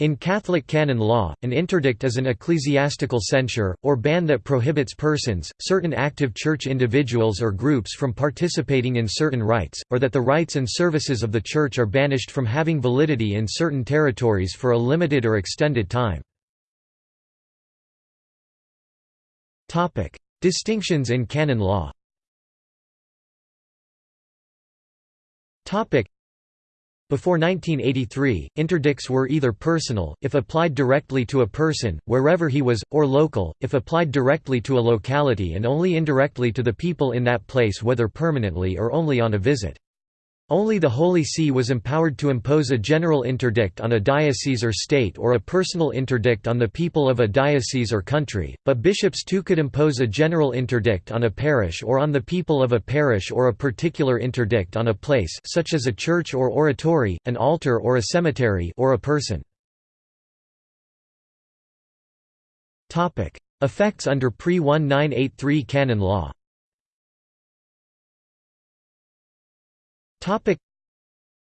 In Catholic canon law, an interdict is an ecclesiastical censure, or ban that prohibits persons, certain active church individuals or groups from participating in certain rites, or that the rites and services of the church are banished from having validity in certain territories for a limited or extended time. Distinctions in canon law before 1983, interdicts were either personal, if applied directly to a person, wherever he was, or local, if applied directly to a locality and only indirectly to the people in that place whether permanently or only on a visit. Only the Holy See was empowered to impose a general interdict on a diocese or state or a personal interdict on the people of a diocese or country, but bishops too could impose a general interdict on a parish or on the people of a parish or a particular interdict on a place such as a church or oratory, an altar or a cemetery or a person. Effects under pre-1983 canon law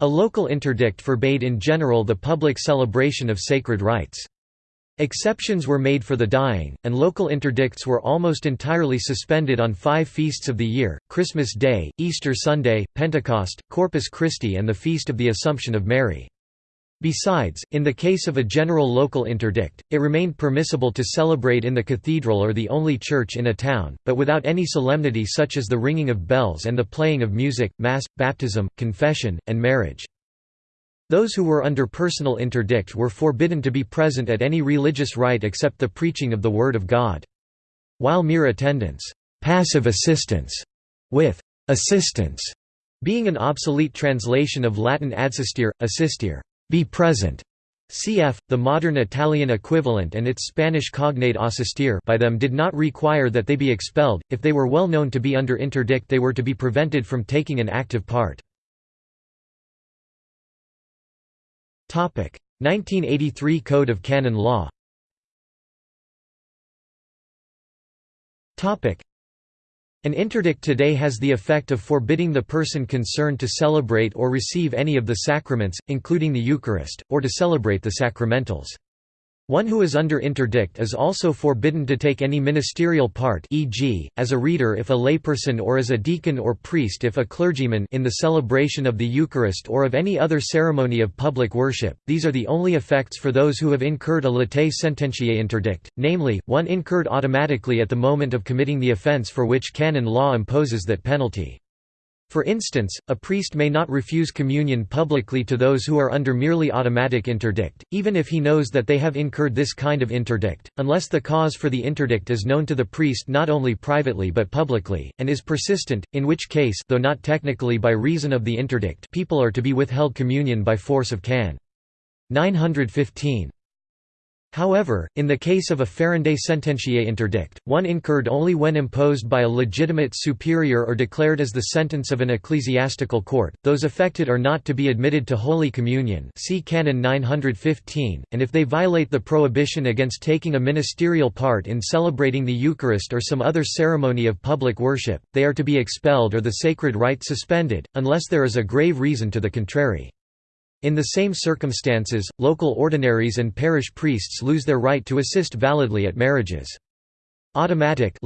A local interdict forbade in general the public celebration of sacred rites. Exceptions were made for the dying, and local interdicts were almost entirely suspended on five feasts of the year, Christmas Day, Easter Sunday, Pentecost, Corpus Christi and the Feast of the Assumption of Mary. Besides, in the case of a general local interdict, it remained permissible to celebrate in the cathedral or the only church in a town, but without any solemnity such as the ringing of bells and the playing of music, mass, baptism, confession, and marriage. Those who were under personal interdict were forbidden to be present at any religious rite except the preaching of the Word of God. While mere attendance passive assistance", with «assistance» being an obsolete translation of Latin adsistere, assistere be present. Cf. the modern Italian equivalent and its Spanish cognate asistir by them did not require that they be expelled, if they were well known to be under interdict they were to be prevented from taking an active part. 1983 Code of Canon Law an interdict today has the effect of forbidding the person concerned to celebrate or receive any of the sacraments, including the Eucharist, or to celebrate the sacramentals. One who is under interdict is also forbidden to take any ministerial part e.g., as a reader if a layperson or as a deacon or priest if a clergyman in the celebration of the Eucharist or of any other ceremony of public worship. These are the only effects for those who have incurred a latae sententiae interdict, namely, one incurred automatically at the moment of committing the offence for which canon law imposes that penalty. For instance, a priest may not refuse communion publicly to those who are under merely automatic interdict, even if he knows that they have incurred this kind of interdict, unless the cause for the interdict is known to the priest not only privately but publicly, and is persistent, in which case though not technically by reason of the interdict people are to be withheld communion by force of can. 915 However, in the case of a Ferendae sententiae interdict, one incurred only when imposed by a legitimate superior or declared as the sentence of an ecclesiastical court, those affected are not to be admitted to Holy Communion see Canon 915, and if they violate the prohibition against taking a ministerial part in celebrating the Eucharist or some other ceremony of public worship, they are to be expelled or the sacred rite suspended, unless there is a grave reason to the contrary. In the same circumstances, local ordinaries and parish priests lose their right to assist validly at marriages. Automatic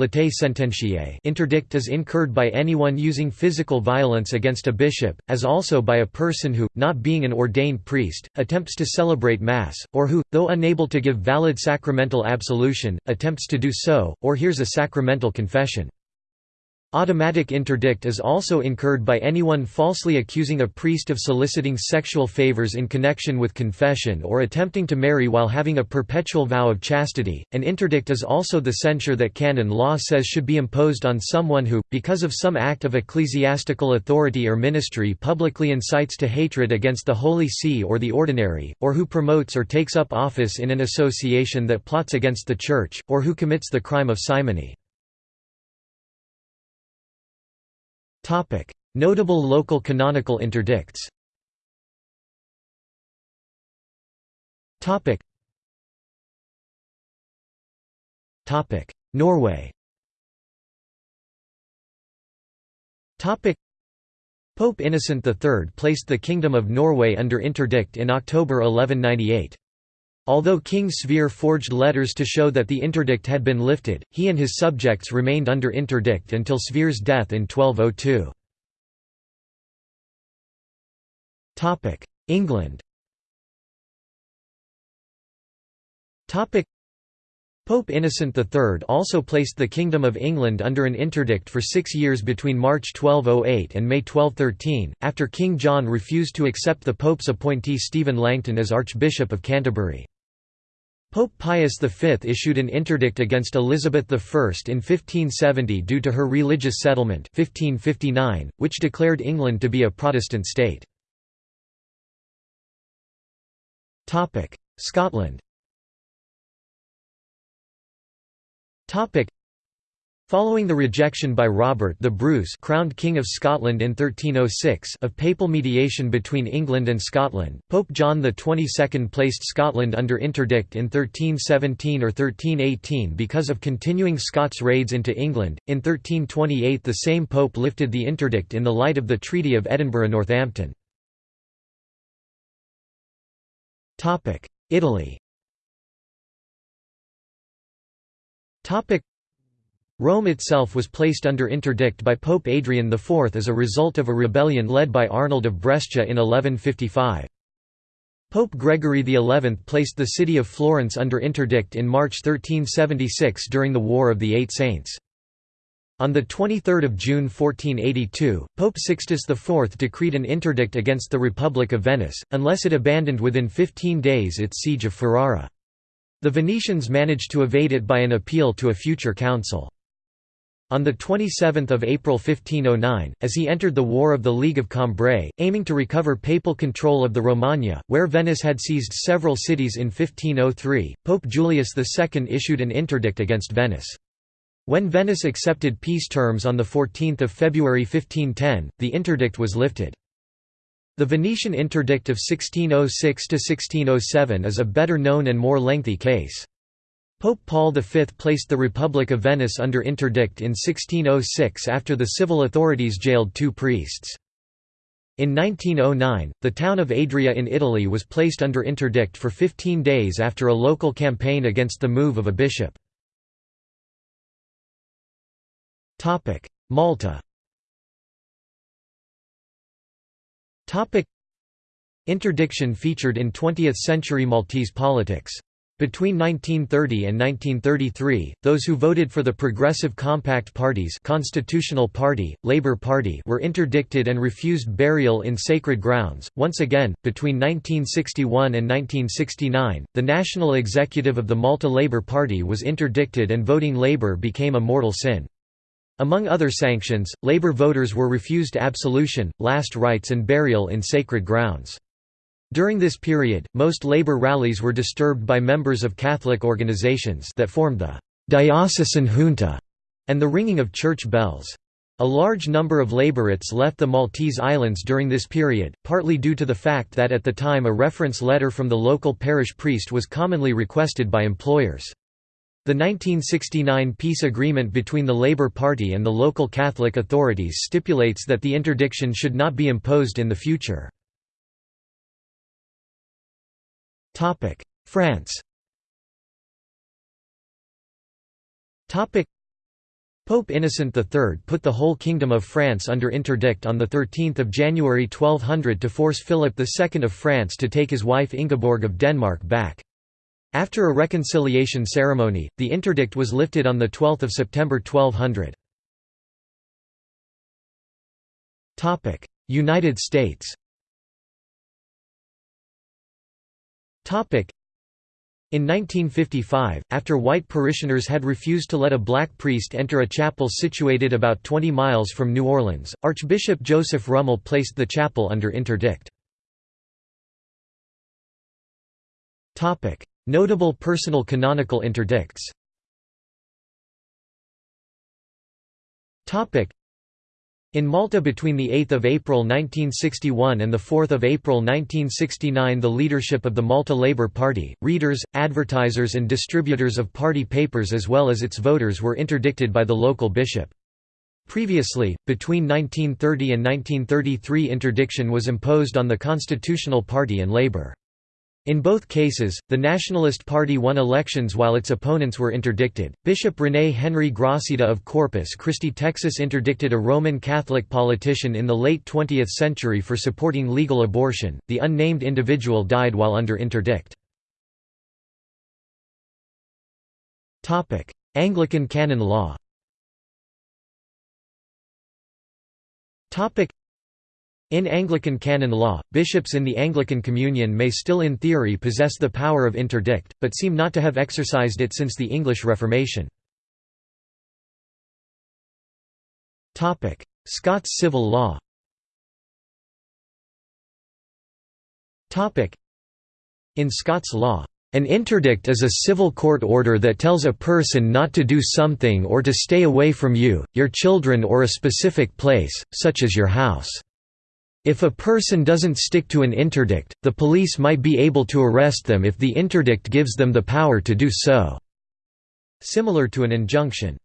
interdict is incurred by anyone using physical violence against a bishop, as also by a person who, not being an ordained priest, attempts to celebrate Mass, or who, though unable to give valid sacramental absolution, attempts to do so, or hears a sacramental confession. Automatic interdict is also incurred by anyone falsely accusing a priest of soliciting sexual favors in connection with confession or attempting to marry while having a perpetual vow of chastity. An interdict is also the censure that canon law says should be imposed on someone who, because of some act of ecclesiastical authority or ministry publicly incites to hatred against the Holy See or the ordinary, or who promotes or takes up office in an association that plots against the Church, or who commits the crime of simony. Notable local canonical interdicts. Norway. Pope Innocent III placed the Kingdom of Norway under interdict in October 1198. Although King Sverre forged letters to show that the interdict had been lifted, he and his subjects remained under interdict until Sverre's death in 1202. England Pope Innocent III also placed the Kingdom of England under an interdict for six years between March 1208 and May 1213, after King John refused to accept the Pope's appointee Stephen Langton as Archbishop of Canterbury. Pope Pius V issued an interdict against Elizabeth I in 1570 due to her religious settlement 1559, which declared England to be a Protestant state. Scotland Following the rejection by Robert the Bruce crowned King of Scotland in 1306 of papal mediation between England and Scotland, Pope John XXII placed Scotland under interdict in 1317 or 1318 because of continuing Scots raids into England. In 1328 the same pope lifted the interdict in the light of the Treaty of Edinburgh-Northampton. Italy Rome itself was placed under interdict by Pope Adrian IV as a result of a rebellion led by Arnold of Brescia in 1155. Pope Gregory XI placed the city of Florence under interdict in March 1376 during the War of the Eight Saints. On 23 June 1482, Pope Sixtus IV decreed an interdict against the Republic of Venice, unless it abandoned within 15 days its siege of Ferrara. The Venetians managed to evade it by an appeal to a future council. On 27 April 1509, as he entered the War of the League of Cambrai, aiming to recover papal control of the Romagna, where Venice had seized several cities in 1503, Pope Julius II issued an interdict against Venice. When Venice accepted peace terms on 14 February 1510, the interdict was lifted. The Venetian interdict of 1606–1607 is a better known and more lengthy case. Pope Paul V placed the Republic of Venice under interdict in 1606 after the civil authorities jailed two priests. In 1909, the town of Adria in Italy was placed under interdict for 15 days after a local campaign against the move of a bishop. Malta Interdiction featured in 20th-century Maltese politics. Between 1930 and 1933, those who voted for the Progressive Compact parties Constitutional Party, Labour Party were interdicted and refused burial in sacred grounds. Once again, between 1961 and 1969, the national executive of the Malta Labour Party was interdicted and voting Labour became a mortal sin. Among other sanctions, Labour voters were refused absolution, last rites and burial in sacred grounds. During this period, most labor rallies were disturbed by members of Catholic organizations that formed the «diocesan junta» and the ringing of church bells. A large number of laborites left the Maltese Islands during this period, partly due to the fact that at the time a reference letter from the local parish priest was commonly requested by employers. The 1969 peace agreement between the Labour Party and the local Catholic authorities stipulates that the interdiction should not be imposed in the future. France Pope Innocent III put the whole Kingdom of France under interdict on 13 January 1200 to force Philip II of France to take his wife Ingeborg of Denmark back. After a reconciliation ceremony, the interdict was lifted on 12 September 1200. United States in 1955, after white parishioners had refused to let a black priest enter a chapel situated about 20 miles from New Orleans, Archbishop Joseph Rummel placed the chapel under interdict. Notable personal canonical interdicts in Malta between 8 April 1961 and 4 April 1969 the leadership of the Malta Labour Party, readers, advertisers and distributors of party papers as well as its voters were interdicted by the local bishop. Previously, between 1930 and 1933 interdiction was imposed on the Constitutional Party and Labour. In both cases, the Nationalist Party won elections while its opponents were interdicted. Bishop René Henry Gracida of Corpus Christi, Texas interdicted a Roman Catholic politician in the late 20th century for supporting legal abortion. The unnamed individual died while under interdict. Topic: Anglican canon law. Topic: in Anglican canon law, bishops in the Anglican Communion may still in theory possess the power of interdict, but seem not to have exercised it since the English Reformation. Scots civil law In Scots law, an interdict is a civil court order that tells a person not to do something or to stay away from you, your children or a specific place, such as your house. If a person doesn't stick to an interdict, the police might be able to arrest them if the interdict gives them the power to do so. Similar to an injunction.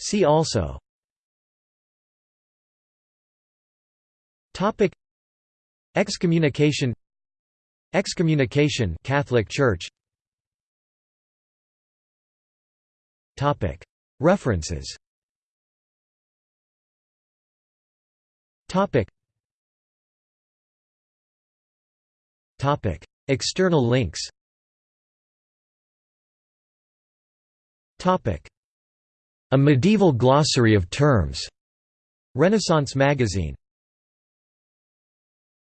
See also. Excommunication. Excommunication. Catholic Church. References Topic. Topic. External links Topic. A medieval glossary of terms. Renaissance magazine